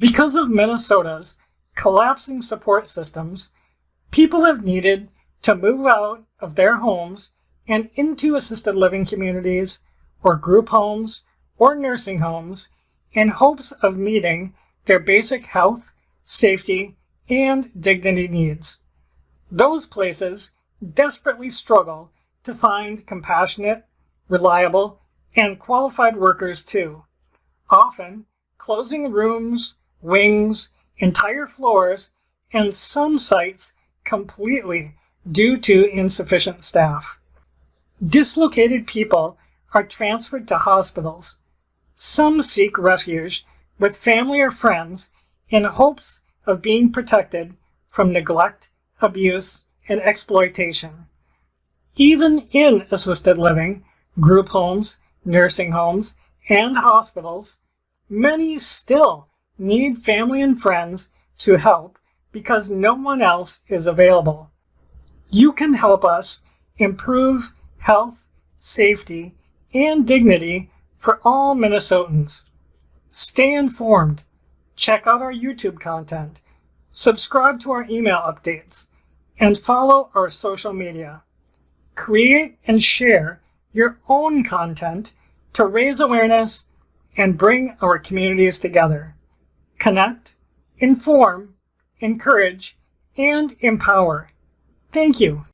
Because of Minnesota's collapsing support systems, people have needed to move out of their homes and into assisted living communities or group homes or nursing homes in hopes of meeting their basic health, safety, and dignity needs. Those places desperately struggle to find compassionate, reliable, and qualified workers too, often closing rooms, wings, entire floors, and some sites completely due to insufficient staff. Dislocated people are transferred to hospitals. Some seek refuge with family or friends in hopes of being protected from neglect, abuse, and exploitation. Even in assisted living, group homes, nursing homes, and hospitals, many still need family and friends to help because no one else is available. You can help us improve health, safety, and dignity for all Minnesotans. Stay informed, check out our YouTube content, subscribe to our email updates, and follow our social media. Create and share your own content to raise awareness and bring our communities together. Connect, inform, encourage, and empower. Thank you.